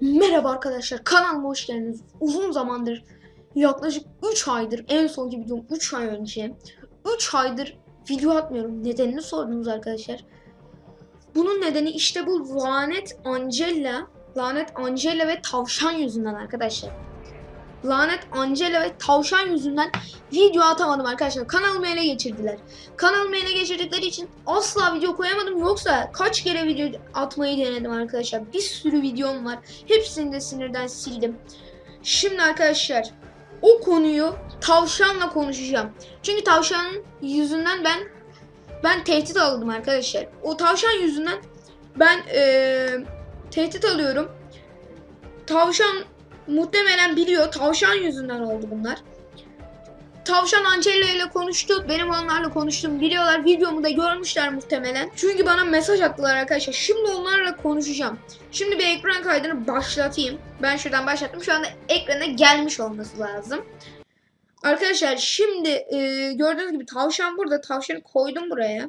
Merhaba arkadaşlar kanalıma hoş geldiniz. Uzun zamandır yaklaşık 3 aydır en sonki videom 3 ay önce 3 aydır video atmıyorum. Nedenini sordunuz arkadaşlar. Bunun nedeni işte bu lanet Angela, lanet Angela ve tavşan yüzünden arkadaşlar. Lanet Angela ve tavşan yüzünden video atamadım arkadaşlar. Kanalımı ele geçirdiler. Kanalımı ele geçirdikleri için asla video koyamadım. Yoksa kaç kere video atmayı denedim arkadaşlar. Bir sürü videom var. Hepsini de sinirden sildim. Şimdi arkadaşlar o konuyu tavşanla konuşacağım. Çünkü tavşanın yüzünden ben ben tehdit aldım arkadaşlar. O tavşan yüzünden ben eee, tehdit alıyorum. Tavşan muhtemelen biliyor. Tavşan yüzünden oldu bunlar. Tavşan Angela ile konuştu. Benim onlarla konuştum. Biliyorlar. Videomu da görmüşler muhtemelen. Çünkü bana mesaj attılar arkadaşlar. Şimdi onlarla konuşacağım. Şimdi bir ekran kaydını başlatayım. Ben şuradan başlattım. Şu anda ekrana gelmiş olması lazım. Arkadaşlar şimdi e, gördüğünüz gibi tavşan burada. Tavşanı koydum buraya.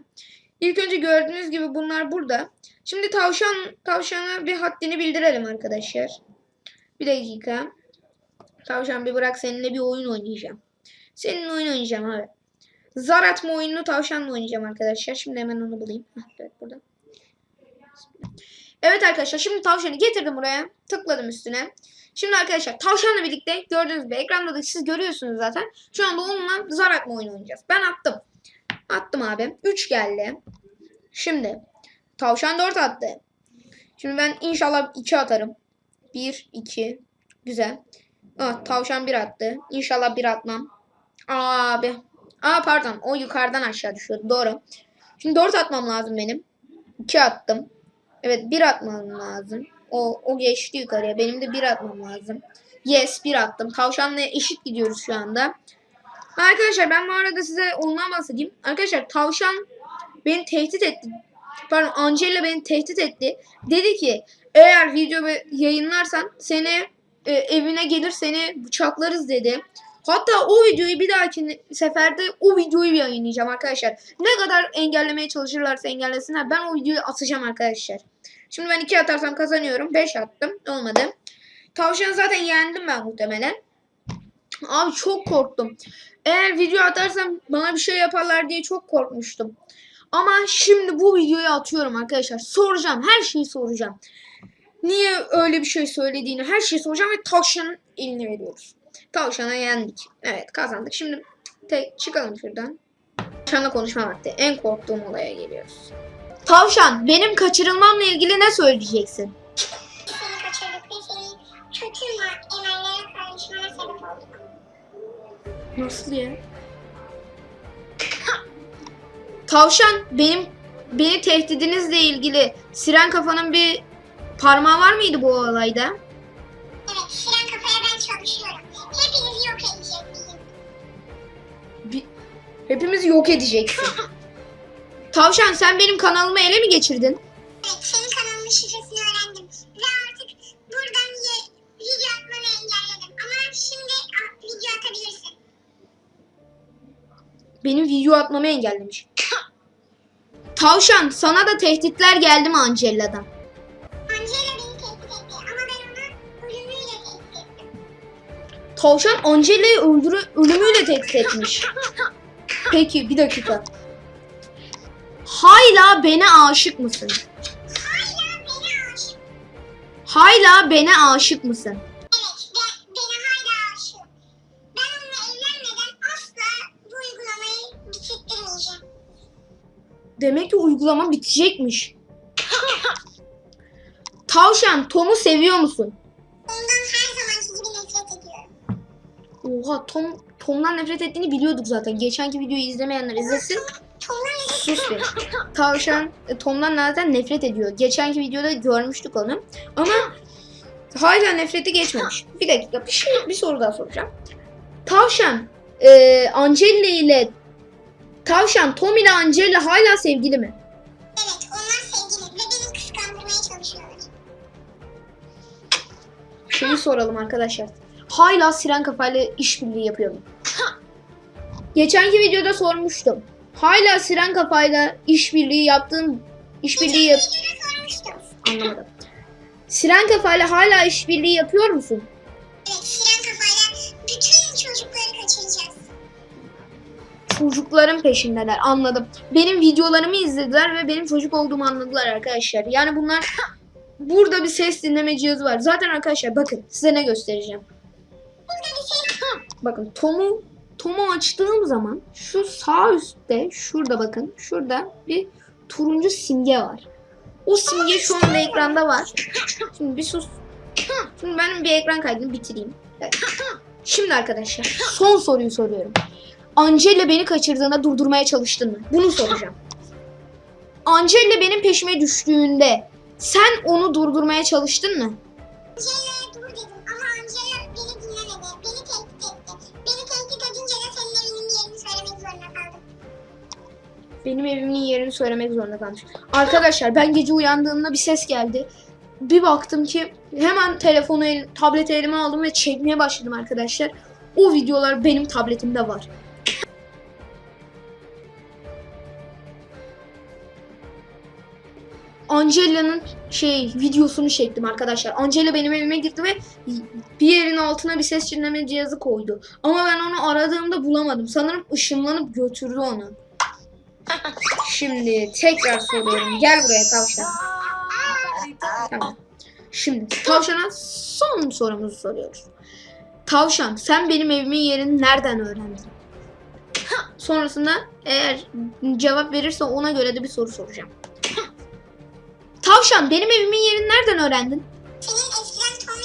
İlk önce gördüğünüz gibi bunlar burada. Şimdi tavşan tavşana bir haddini bildirelim arkadaşlar. Bir dakika. Tavşan bir bırak seninle bir oyun oynayacağım. Seninle oyun oynayacağım abi. Zar atma oyununu tavşanla oynayacağım arkadaşlar. Şimdi hemen onu bulayım. Evet burada. Evet arkadaşlar şimdi tavşanı getirdim buraya. Tıkladım üstüne. Şimdi arkadaşlar tavşanla birlikte gördüğünüz gibi ekranda da siz görüyorsunuz zaten. Şu anda onunla zar atma oyunu oynayacağız. Ben attım. Attım abi. 3 geldi. Şimdi tavşan 4 attı. Şimdi ben inşallah 2 atarım. 1, 2. Güzel. Ah, tavşan 1 attı. İnşallah 1 atmam. Abi. Aa pardon. O yukarıdan aşağı düşüyordu. Doğru. Şimdi 4 atmam lazım benim. 2 attım. Evet 1 atmam lazım. O, o geçti yukarıya. Benim de 1 atmam lazım. Yes 1 attım. Tavşanla eşit gidiyoruz şu anda. Arkadaşlar ben bu arada size ondan bahsedeyim. Arkadaşlar tavşan beni tehdit etti. Pardon Angela beni tehdit etti. Dedi ki eğer video yayınlarsan seni e, evine gelir seni bıçaklarız dedi. Hatta o videoyu bir dahaki seferde o videoyu yayınlayacağım arkadaşlar. Ne kadar engellemeye çalışırlarsa engellesinler ben o videoyu atacağım arkadaşlar. Şimdi ben 2 atarsam kazanıyorum. 5 attım. Olmadı. Tavşanı zaten yendim ben muhtemelen. Abi çok korktum. Eğer video atarsam bana bir şey yaparlar diye çok korkmuştum. Ama şimdi bu videoyu atıyorum arkadaşlar. Soracağım. Her şeyi soracağım. Niye öyle bir şey söylediğini her şeyi soracağım ve tavşanın eline veriyoruz. Tavşana yendik. Evet kazandık. Şimdi tek çıkalım şuradan. Tavşanla konuşma vakti. En korktuğum olaya geliyoruz. Tavşan benim kaçırılmamla ilgili ne söyleyeceksin? seni kaçırdık ve seni kötü emellerin karışmana sebep olduk. Nasıl ya? Tavşan benim beni tehdidinizle ilgili siren kafanın bir parmağı var mıydı bu olayda? Evet, Siren kafaya ben çalışıyorum. Hepinizi yok edecek bizim. Bir, hepimizi yok edeceksin. Tavşan sen benim kanalımı ele mi geçirdin? Evet, senin kanalının şifresini öğrendim. Ve artık buradan ye- video atmanı engelledim. Ama şimdi video atabilirsin. Benim video atmamı engellemiş. Tavşan sana da tehditler geldi mi Angela'dan? Angela beni tehdit etti ama ben onu ölümüyle tehdit ettim. Tavşan Angela'yı öldürü ölümüyle tehdit etmiş. Peki bir dakika. Hala bana aşık mısın? Hala beni aşık. Hala bana aşık mısın? Demek ki uygulama bitecekmiş. Tavşan Tom'u seviyor musun? Ondan her zamanki gibi nefret ediyorum. Oha Tom Tom'dan nefret ettiğini biliyorduk zaten. Geçenki videoyu izlemeyenler izlesin. Sus bir. Tavşan e, Tom'dan zaten nefret ediyor. Geçenki videoda görmüştük onu. Ama hala nefreti geçmemiş. Bir dakika bir şey bir soru daha soracağım. Tavşan e, Angela ile Tavşan Tom ile Angela hala sevgili mi? Evet, onlar sevgili ve beni kıskandırmaya çalışıyorlar. Şeyi soralım arkadaşlar. Hala Siren kafayla işbirliği yapıyor mu? Geçenki videoda sormuştum. Hala Siren kafayla işbirliği yaptığın işbirliği yap anlamadım. Siren kafayla hala işbirliği yapıyor musun? Evet Çocukların peşindeler anladım. Benim videolarımı izlediler ve benim çocuk olduğumu anladılar arkadaşlar. Yani bunlar burada bir ses dinleme cihazı var. Zaten arkadaşlar bakın size ne göstereceğim. Bakın Tom'u Tom'u açtığım zaman şu sağ üstte şurada bakın şurada bir turuncu simge var. O simge şu anda ekranda var. Şimdi bir sus. Şimdi ben bir ekran kaydını bitireyim. Evet. Şimdi arkadaşlar son soruyu soruyorum. Angela beni kaçırdığında durdurmaya çalıştın mı? Bunu soracağım. Angela benim peşime düştüğünde sen onu durdurmaya çalıştın mı? Angela'ya dur dedim ama Angela beni dinlemedi. Beni tehdit etti. Beni tehdit edince de senin evinin yerini söylemek zorunda kaldım. Benim evimin yerini söylemek zorunda kalmış. Arkadaşlar ben gece uyandığımda bir ses geldi. Bir baktım ki hemen telefonu, el, tableti elime aldım ve çekmeye başladım arkadaşlar. O videolar benim tabletimde var. Angela'nın şey videosunu çektim arkadaşlar. Angela benim evime girdi ve bir yerin altına bir ses dinleme cihazı koydu. Ama ben onu aradığımda bulamadım. Sanırım ışınlanıp götürdü onu. Şimdi tekrar soruyorum. Gel buraya tavşan. Tamam. Şimdi tavşana son sorumuzu soruyoruz. Tavşan sen benim evimin yerini nereden öğrendin? Sonrasında eğer cevap verirse ona göre de bir soru soracağım. Tavşan benim evimin yerini nereden öğrendin? Senin eskiden Tom,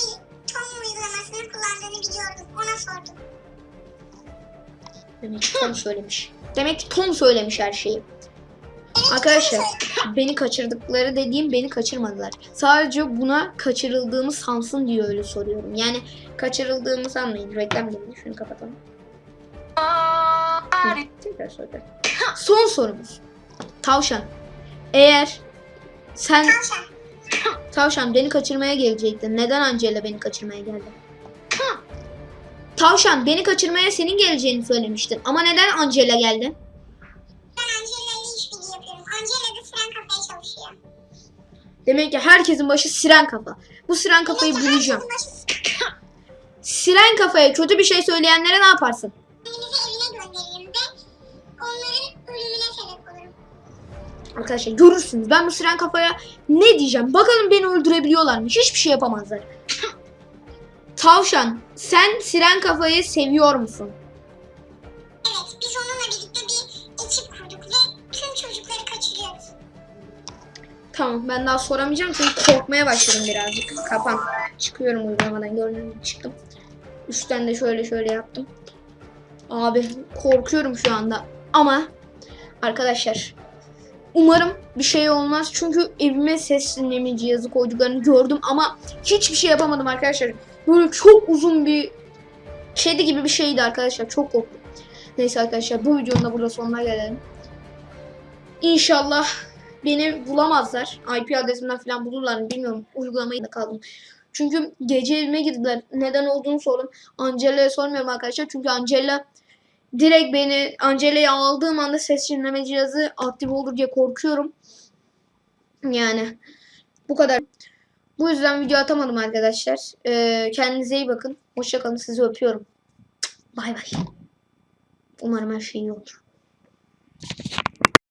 Tom uygulamasını kullandığını biliyordum. Ona sordum. Demek ki Tom söylemiş. Demek ki Tom söylemiş her şeyi. Arkadaşlar beni kaçırdıkları dediğim beni kaçırmadılar. Sadece buna kaçırıldığımı sansın diye öyle soruyorum. Yani kaçırıldığımı sanmayın. Reklam geldi. Şunu kapatalım. Tekrar soruyorum. Son sorumuz. Tavşan. Eğer sen Tavşan. Tavşan beni kaçırmaya gelecektin. Neden Angela beni kaçırmaya geldi? Tavşan beni kaçırmaya senin geleceğini söylemiştin. Ama neden Angela geldi? Ben Angela ile işbirliği yapıyorum. Angela da siren kafaya çalışıyor. Demek ki herkesin başı siren kafa. Bu siren kafayı bulacağım. başı Siren kafaya kötü bir şey söyleyenlere ne yaparsın? Arkadaşlar görürsünüz. Ben bu siren kafaya ne diyeceğim? Bakalım beni öldürebiliyorlar mı? Hiçbir şey yapamazlar. Tavşan, sen siren kafayı seviyor musun? Evet, biz onunla birlikte bir ekip kurduk ve tüm çocukları kaçırıyoruz. Tamam ben daha soramayacağım çünkü korkmaya başladım birazcık. Kapan. Çıkıyorum uygulamadan gördüğünüz gibi çıktım. Üstten de şöyle şöyle yaptım. Abi korkuyorum şu anda. Ama arkadaşlar umarım bir şey olmaz. Çünkü evime ses dinleme cihazı koyduklarını gördüm ama hiçbir şey yapamadım arkadaşlar. Böyle çok uzun bir kedi gibi bir şeydi arkadaşlar. Çok korktum. Neyse arkadaşlar bu videonun da burada sonuna gelelim. İnşallah beni bulamazlar. IP adresimden falan bulurlar mı bilmiyorum. Uygulamayı da kaldım. Çünkü gece evime girdiler. Neden olduğunu sordum. Angela'ya sormuyorum arkadaşlar. Çünkü Angela direkt beni Angela'yı aldığım anda ses dinleme cihazı aktif olur diye korkuyorum. Yani bu kadar. Bu yüzden video atamadım arkadaşlar. Ee, kendinize iyi bakın. Hoşçakalın. Sizi öpüyorum. Bay bay. Umarım her şey iyi olur.